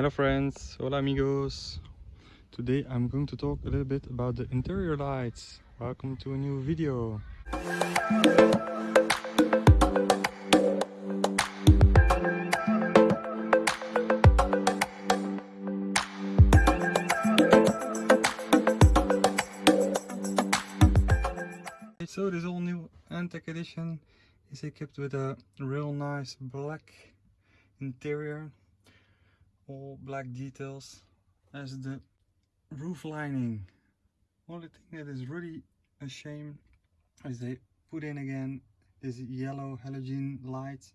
Hello friends, hola amigos. Today I'm going to talk a little bit about the interior lights. Welcome to a new video. So this all new N-Tec edition is equipped with a real nice black interior all black details as the roof lining. Only thing that is really a shame is they put in again this yellow halogen lights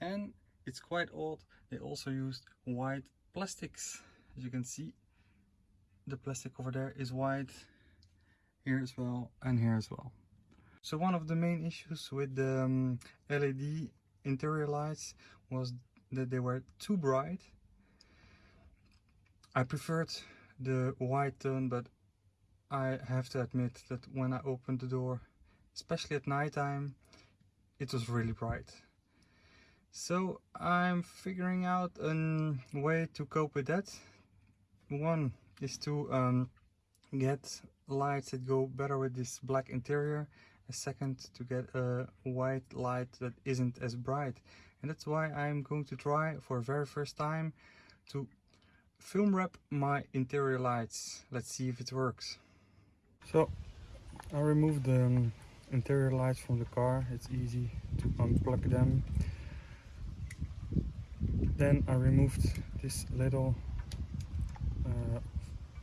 and it's quite odd they also used white plastics. As you can see the plastic over there is white here as well and here as well. So one of the main issues with the um, LED interior lights was that they were too bright I preferred the white tone but I have to admit that when I opened the door especially at nighttime it was really bright. So I'm figuring out a way to cope with that. One is to um, get lights that go better with this black interior a second to get a white light that isn't as bright. And that's why I'm going to try for very first time to film wrap my interior lights. Let's see if it works. So I removed the um, interior lights from the car. It's easy to unplug them. Then I removed this little uh,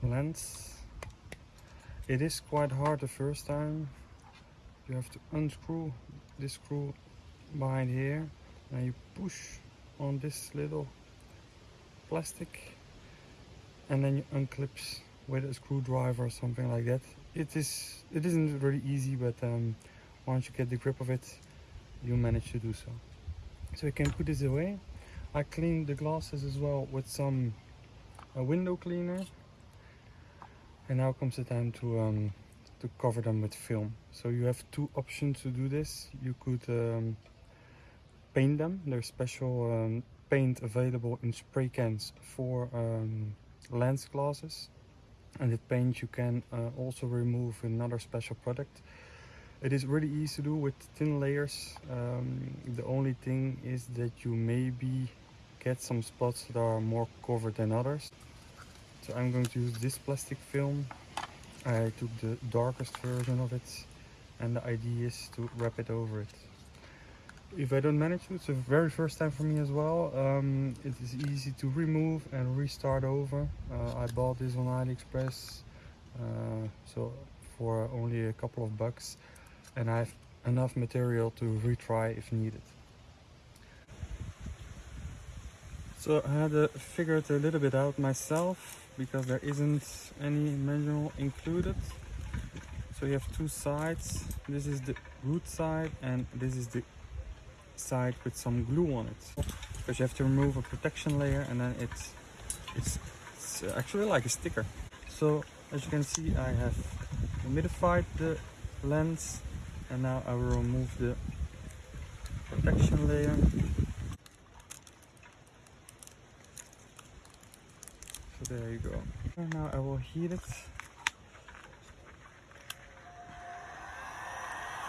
lens. It is quite hard the first time. You have to unscrew this screw behind here and you push on this little plastic and then you unclips with a screwdriver or something like that. It is it isn't really easy but um, once you get the grip of it you manage to do so. So you can put this away. I cleaned the glasses as well with some a window cleaner. And now comes the time to um, to cover them with film. So you have two options to do this. You could um, paint them. There's special um, paint available in spray cans for um, lens glasses and the paint you can uh, also remove another special product. It is really easy to do with thin layers. Um, the only thing is that you maybe get some spots that are more covered than others. So I'm going to use this plastic film. I took the darkest version of it and the idea is to wrap it over it if I don't manage to, it's the very first time for me as well. Um, it is easy to remove and restart over. Uh, I bought this on AliExpress, uh, so for only a couple of bucks, and I have enough material to retry if needed. So I had to figure it a little bit out myself because there isn't any manual included. So you have two sides. This is the root side and this is the side with some glue on it. Because you have to remove a protection layer and then it's it's, it's actually like a sticker. So as you can see I have humidified the lens and now I will remove the protection layer. So there you go. And now I will heat it.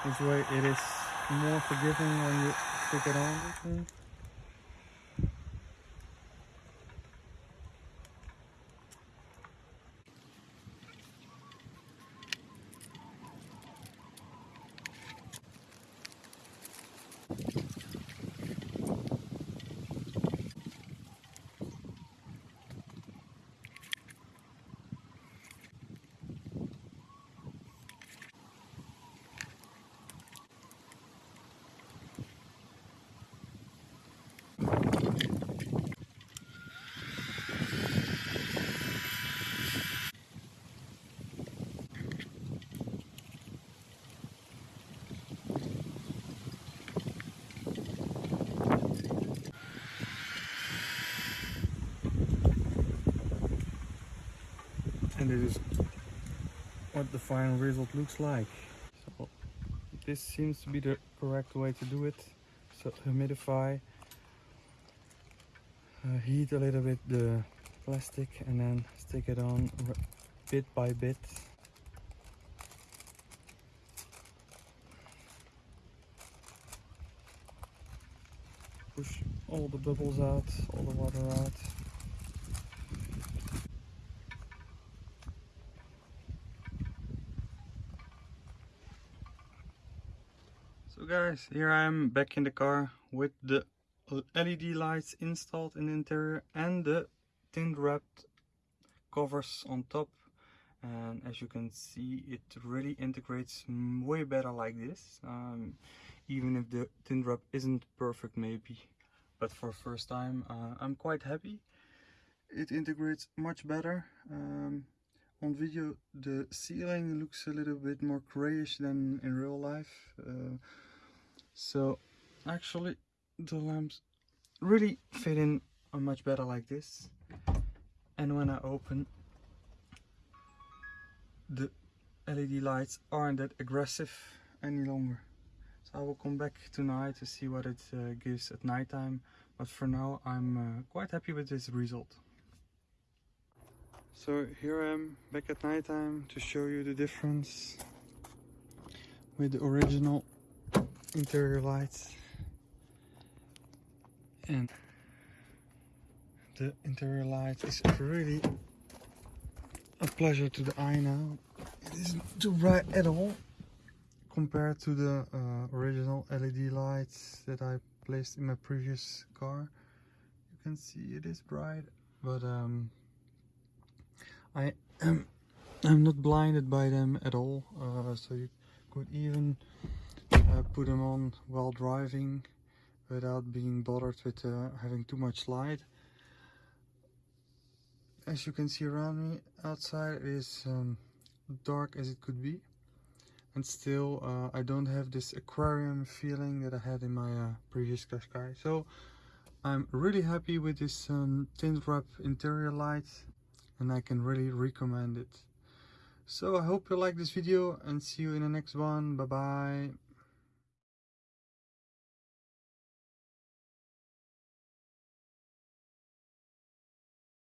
This way it is more forgiving when you stick it on. and this is what the final result looks like so this seems to be the correct way to do it so humidify uh, heat a little bit the plastic and then stick it on bit by bit. Push all the bubbles out, all the water out. So guys, here I am back in the car with the LED lights installed in the interior and the tint wrapped covers on top. And as you can see it really integrates way better like this. Um, even if the tint wrap isn't perfect maybe. But for first time uh, I'm quite happy. It integrates much better. Um, on video the ceiling looks a little bit more grayish than in real life uh, so actually the lamps really fit in much better like this and when I open the LED lights aren't that aggressive any longer. So I will come back tonight to see what it uh, gives at nighttime but for now I'm uh, quite happy with this result so here I am back at nighttime to show you the difference with the original interior lights and the interior light is really a pleasure to the eye now. It isn't too bright at all compared to the uh, original LED lights that I placed in my previous car. You can see it is bright, but um, I am I'm not blinded by them at all. Uh, so you could even uh, put them on while driving without being bothered with uh, having too much light. As you can see around me, outside it is um, dark as it could be. And still, uh, I don't have this aquarium feeling that I had in my uh, previous Qashqai. So, I'm really happy with this um, tint wrap interior light and I can really recommend it. So I hope you like this video and see you in the next one. Bye bye.